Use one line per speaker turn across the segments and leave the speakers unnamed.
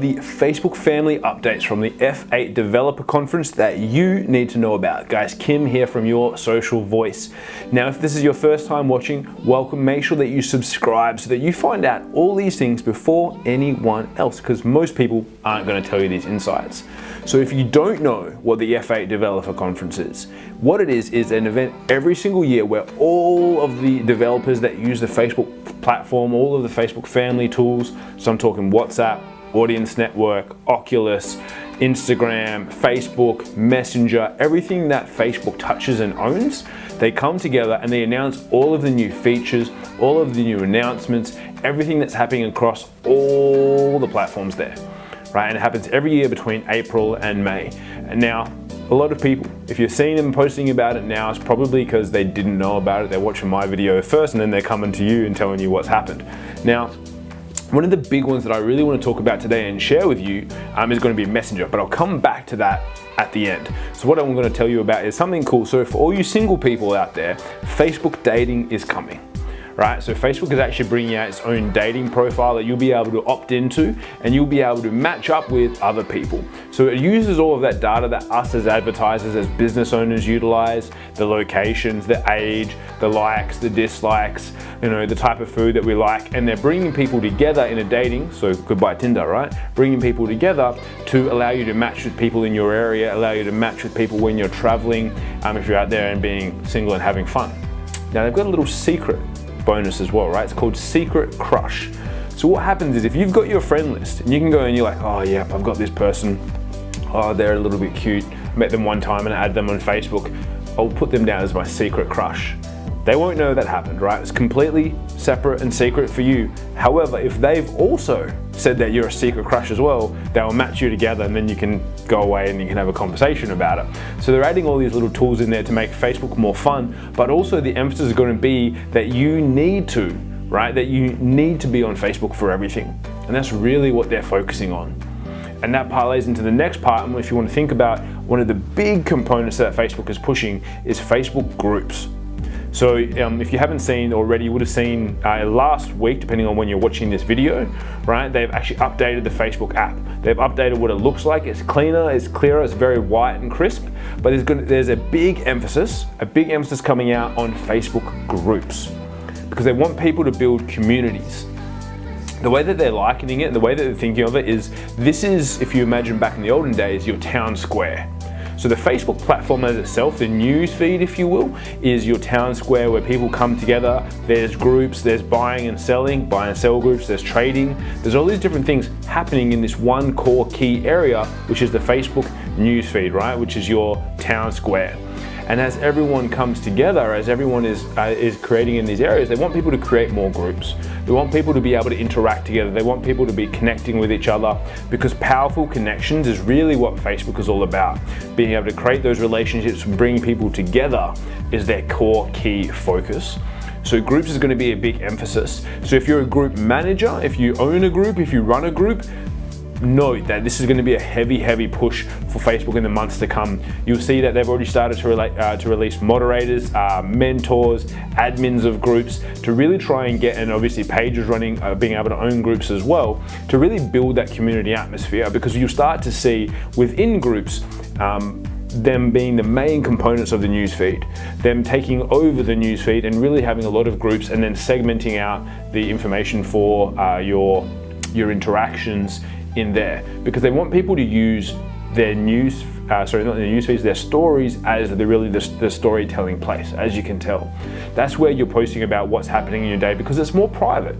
the Facebook family updates from the F8 Developer Conference that you need to know about. Guys, Kim here from Your Social Voice. Now, if this is your first time watching, welcome. Make sure that you subscribe so that you find out all these things before anyone else, because most people aren't gonna tell you these insights. So if you don't know what the F8 Developer Conference is, what it is is an event every single year where all of the developers that use the Facebook platform, all of the Facebook family tools, so I'm talking WhatsApp, Audience Network, Oculus, Instagram, Facebook, Messenger, everything that Facebook touches and owns, they come together and they announce all of the new features, all of the new announcements, everything that's happening across all the platforms there, right? And it happens every year between April and May. And now, a lot of people, if you're seeing them posting about it now, it's probably because they didn't know about it. They're watching my video first and then they're coming to you and telling you what's happened. Now, one of the big ones that I really want to talk about today and share with you um, is going to be Messenger, but I'll come back to that at the end. So what I'm going to tell you about is something cool. So for all you single people out there, Facebook dating is coming right? So Facebook is actually bringing out its own dating profile that you'll be able to opt into and you'll be able to match up with other people. So it uses all of that data that us as advertisers, as business owners utilize, the locations, the age, the likes, the dislikes, you know, the type of food that we like, and they're bringing people together in a dating, so goodbye Tinder, right? Bringing people together to allow you to match with people in your area, allow you to match with people when you're traveling, um, if you're out there and being single and having fun. Now they've got a little secret bonus as well, right? It's called Secret Crush. So what happens is if you've got your friend list and you can go and you're like, oh yeah, I've got this person, oh they're a little bit cute, met them one time and I add them on Facebook, I'll put them down as my secret crush. They won't know that happened, right? It's completely separate and secret for you. However, if they've also said that you're a secret crush as well, they'll match you together and then you can go away and you can have a conversation about it. So they're adding all these little tools in there to make Facebook more fun, but also the emphasis is going to be that you need to, right? That you need to be on Facebook for everything. And that's really what they're focusing on. And that parlays into the next part, and if you want to think about one of the big components that Facebook is pushing is Facebook groups. So um, if you haven't seen already, you would have seen uh, last week, depending on when you're watching this video, right? They've actually updated the Facebook app. They've updated what it looks like. It's cleaner, it's clearer, it's very white and crisp, but there's, gonna, there's a big emphasis, a big emphasis coming out on Facebook groups because they want people to build communities. The way that they're likening it, the way that they're thinking of it is, this is, if you imagine back in the olden days, your town square so the Facebook platform as itself, the news feed if you will, is your town square where people come together. There's groups, there's buying and selling, buy and sell groups, there's trading. There's all these different things happening in this one core key area, which is the Facebook news feed, right? Which is your town square. And as everyone comes together, as everyone is, uh, is creating in these areas, they want people to create more groups. They want people to be able to interact together. They want people to be connecting with each other because powerful connections is really what Facebook is all about. Being able to create those relationships and bring people together is their core key focus. So groups is going to be a big emphasis. So if you're a group manager, if you own a group, if you run a group, note that this is going to be a heavy, heavy push for Facebook in the months to come. You'll see that they've already started to, relate, uh, to release moderators, uh, mentors, admins of groups to really try and get, and obviously pages running, uh, being able to own groups as well, to really build that community atmosphere because you'll start to see within groups um, them being the main components of the newsfeed, them taking over the newsfeed and really having a lot of groups and then segmenting out the information for uh, your, your interactions in there because they want people to use their news, uh, sorry, not their news feeds, their stories as the really the, the storytelling place, as you can tell. That's where you're posting about what's happening in your day because it's more private.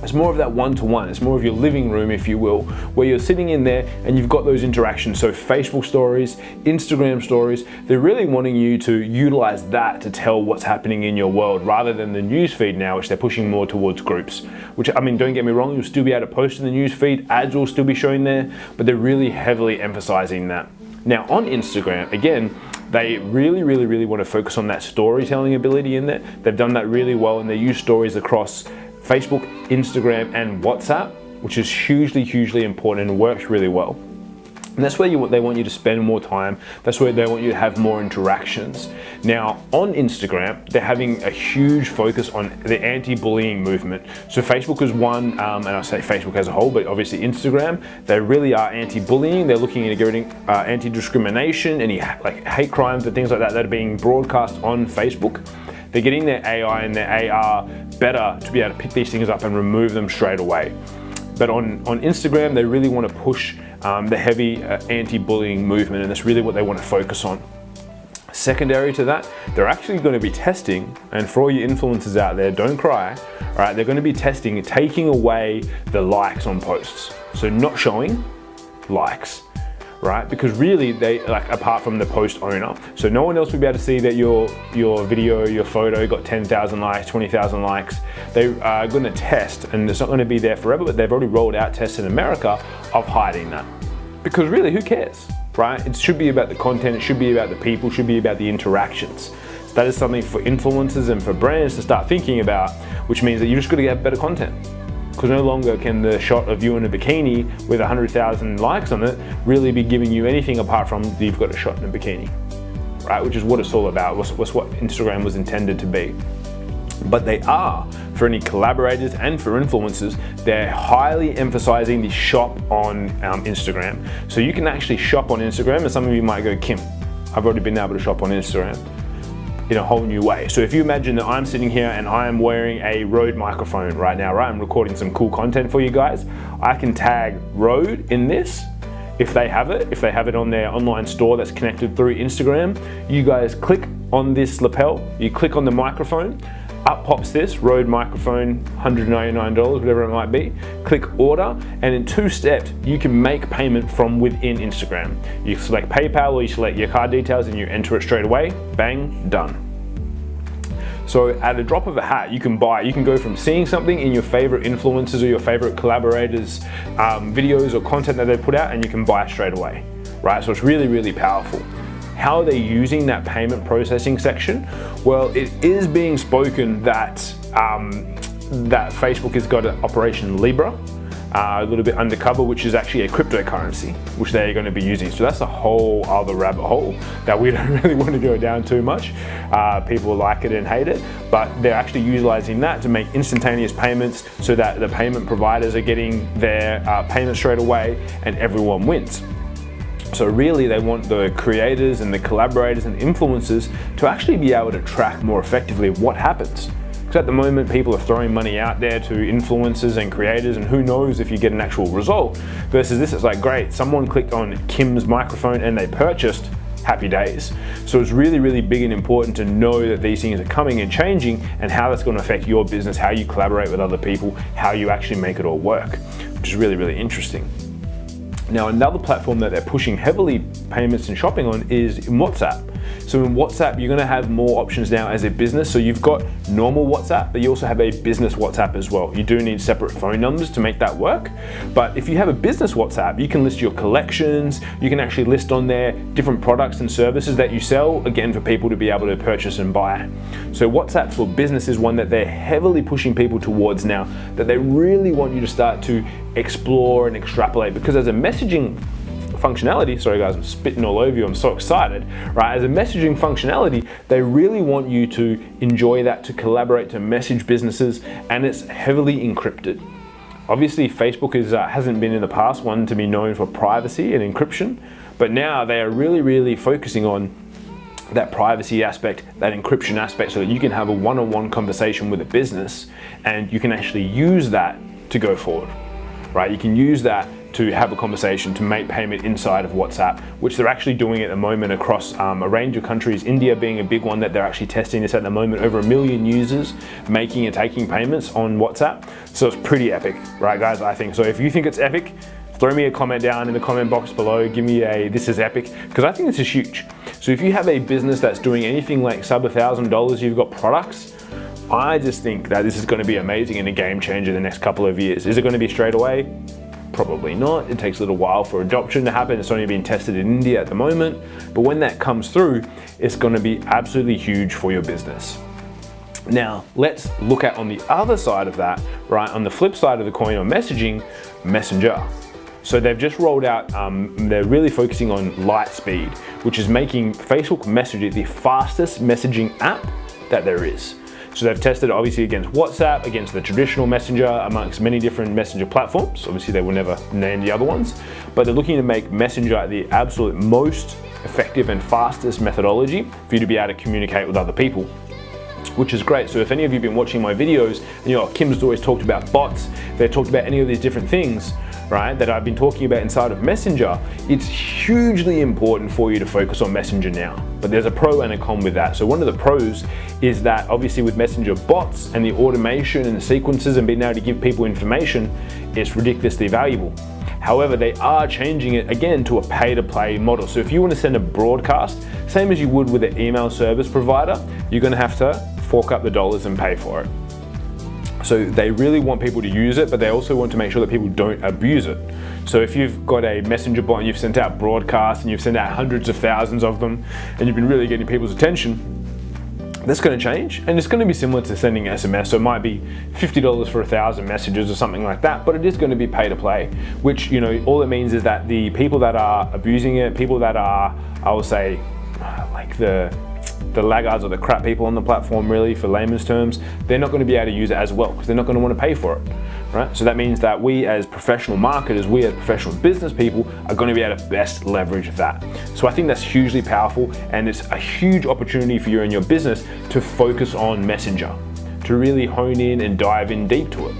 It's more of that one-to-one. -one. It's more of your living room, if you will, where you're sitting in there and you've got those interactions. So Facebook stories, Instagram stories, they're really wanting you to utilize that to tell what's happening in your world rather than the news feed now, which they're pushing more towards groups. Which, I mean, don't get me wrong, you'll still be able to post in the news feed, ads will still be showing there, but they're really heavily emphasizing that. Now on Instagram, again, they really, really, really want to focus on that storytelling ability in there. They've done that really well and they use stories across Facebook, Instagram, and WhatsApp, which is hugely, hugely important and works really well. And that's where you, they want you to spend more time. That's where they want you to have more interactions. Now, on Instagram, they're having a huge focus on the anti-bullying movement. So Facebook is one, um, and I say Facebook as a whole, but obviously Instagram, they really are anti-bullying. They're looking at getting uh, anti-discrimination, any like hate crimes and things like that that are being broadcast on Facebook. They're getting their AI and their AR better to be able to pick these things up and remove them straight away. But on, on Instagram, they really want to push um, the heavy uh, anti-bullying movement, and that's really what they want to focus on. Secondary to that, they're actually going to be testing, and for all you influencers out there, don't cry, all right, they're going to be testing, taking away the likes on posts. So not showing likes, right? Because really they, like apart from the post owner, so no one else will be able to see that your, your video, your photo got 10,000 likes, 20,000 likes. They are gonna test and it's not gonna be there forever, but they've already rolled out tests in America of hiding that. Because really, who cares, right? It should be about the content, it should be about the people, should be about the interactions. So that is something for influencers and for brands to start thinking about, which means that you just gotta get better content because no longer can the shot of you in a bikini with 100,000 likes on it really be giving you anything apart from you've got a shot in a bikini, right? Which is what it's all about, was, was what Instagram was intended to be. But they are, for any collaborators and for influencers, they're highly emphasizing the shop on um, Instagram. So you can actually shop on Instagram and some of you might go, Kim, I've already been able to shop on Instagram in a whole new way. So if you imagine that I'm sitting here and I am wearing a Rode microphone right now, right? I'm recording some cool content for you guys. I can tag Rode in this if they have it, if they have it on their online store that's connected through Instagram, you guys click on this lapel, you click on the microphone, up pops this Rode microphone, $199, whatever it might be. Click order, and in two steps, you can make payment from within Instagram. You select PayPal or you select your card details and you enter it straight away, bang, done. So at a drop of a hat, you can buy, you can go from seeing something in your favorite influencers or your favorite collaborators um, videos or content that they put out and you can buy straight away, right? So it's really, really powerful. How are they using that payment processing section? Well, it is being spoken that, um, that Facebook has got an Operation Libra, uh, a little bit undercover, which is actually a cryptocurrency, which they're going to be using. So that's a whole other rabbit hole that we don't really want to go down too much. Uh, people like it and hate it, but they're actually utilizing that to make instantaneous payments so that the payment providers are getting their uh, payment straight away and everyone wins. So really they want the creators and the collaborators and influencers to actually be able to track more effectively what happens. Because at the moment, people are throwing money out there to influencers and creators, and who knows if you get an actual result. Versus this, it's like, great, someone clicked on Kim's microphone and they purchased, happy days. So it's really, really big and important to know that these things are coming and changing and how that's going to affect your business, how you collaborate with other people, how you actually make it all work, which is really, really interesting. Now, another platform that they're pushing heavily payments and shopping on is WhatsApp. So in WhatsApp, you're gonna have more options now as a business. So you've got normal WhatsApp, but you also have a business WhatsApp as well. You do need separate phone numbers to make that work. But if you have a business WhatsApp, you can list your collections, you can actually list on there different products and services that you sell, again, for people to be able to purchase and buy. So WhatsApp for business is one that they're heavily pushing people towards now, that they really want you to start to explore and extrapolate because as a messaging functionality, sorry guys, I'm spitting all over you, I'm so excited, right? As a messaging functionality, they really want you to enjoy that, to collaborate, to message businesses, and it's heavily encrypted. Obviously, Facebook is, uh, hasn't been in the past one to be known for privacy and encryption, but now they are really, really focusing on that privacy aspect, that encryption aspect, so that you can have a one-on-one -on -one conversation with a business and you can actually use that to go forward, right? You can use that to have a conversation to make payment inside of WhatsApp, which they're actually doing at the moment across um, a range of countries, India being a big one that they're actually testing this at the moment, over a million users making and taking payments on WhatsApp. So it's pretty epic, right guys, I think. So if you think it's epic, throw me a comment down in the comment box below, give me a this is epic, because I think this is huge. So if you have a business that's doing anything like sub a thousand dollars, you've got products, I just think that this is going to be amazing and a game changer the next couple of years. Is it going to be straight away? Probably not. It takes a little while for adoption to happen. It's only being tested in India at the moment. But when that comes through, it's going to be absolutely huge for your business. Now, let's look at on the other side of that, right? On the flip side of the coin on messaging, Messenger. So they've just rolled out, um, they're really focusing on light speed, which is making Facebook Messenger the fastest messaging app that there is. So they've tested obviously against WhatsApp, against the traditional messenger, amongst many different messenger platforms. Obviously they will never name the other ones, but they're looking to make messenger the absolute most effective and fastest methodology for you to be able to communicate with other people which is great. So if any of you have been watching my videos, you know, Kim's always talked about bots, they've talked about any of these different things, right, that I've been talking about inside of Messenger, it's hugely important for you to focus on Messenger now. But there's a pro and a con with that. So one of the pros is that obviously with Messenger bots and the automation and the sequences and being able to give people information, it's ridiculously valuable. However, they are changing it again to a pay to play model. So if you want to send a broadcast, same as you would with an email service provider, you're going to have to fork up the dollars and pay for it. So they really want people to use it, but they also want to make sure that people don't abuse it. So if you've got a messenger bot and you've sent out broadcasts and you've sent out hundreds of thousands of them and you've been really getting people's attention, that's going to change and it's going to be similar to sending SMS. So it might be $50 for a thousand messages or something like that, but it is going to be pay to play, which, you know, all it means is that the people that are abusing it, people that are, I will say, like the the laggards or the crap people on the platform really for layman's terms, they're not going to be able to use it as well because they're not going to want to pay for it, right? So that means that we as professional marketers, we as professional business people are going to be able to best leverage that. So I think that's hugely powerful and it's a huge opportunity for you and your business to focus on Messenger, to really hone in and dive in deep to it,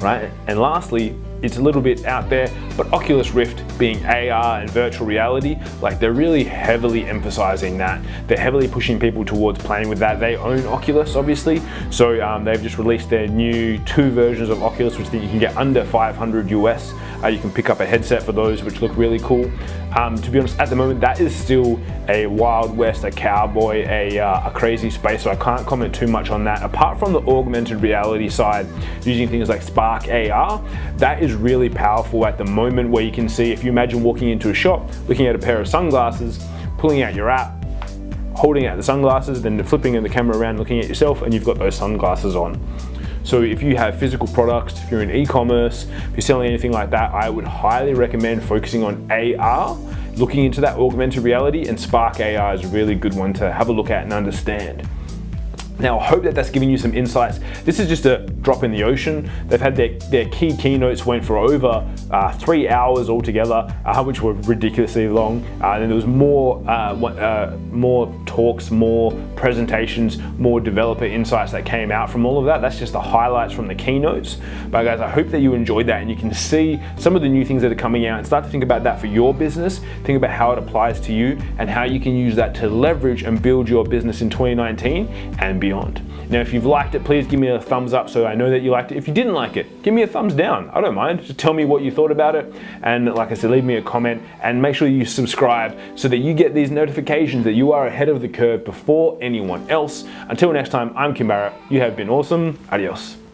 right? And lastly, it's a little bit out there, but Oculus Rift being AR and virtual reality, like they're really heavily emphasizing that. They're heavily pushing people towards playing with that. They own Oculus, obviously, so um, they've just released their new two versions of Oculus, which you can get under 500 US. Uh, you can pick up a headset for those, which look really cool. Um, to be honest, at the moment, that is still a Wild West, a cowboy, a, uh, a crazy space, so I can't comment too much on that. Apart from the augmented reality side, using things like Spark AR, that is really powerful at the moment where you can see, if you imagine walking into a shop, looking at a pair of sunglasses, pulling out your app, holding out the sunglasses, then flipping the camera around, looking at yourself, and you've got those sunglasses on. So if you have physical products, if you're in e-commerce, if you're selling anything like that, I would highly recommend focusing on AR, looking into that augmented reality, and Spark AR is a really good one to have a look at and understand. Now, I hope that that's giving you some insights. This is just a drop in the ocean. They've had their, their key keynotes went for over uh, three hours altogether, uh, which were ridiculously long. Uh, and there was more, uh, uh, more talks, more presentations, more developer insights that came out from all of that. That's just the highlights from the keynotes. But guys, I hope that you enjoyed that and you can see some of the new things that are coming out and start to think about that for your business. Think about how it applies to you and how you can use that to leverage and build your business in 2019 and beyond beyond. Now, if you've liked it, please give me a thumbs up so I know that you liked it. If you didn't like it, give me a thumbs down. I don't mind. Just tell me what you thought about it. And like I said, leave me a comment and make sure you subscribe so that you get these notifications that you are ahead of the curve before anyone else. Until next time, I'm Kim Barrett. You have been awesome. Adios.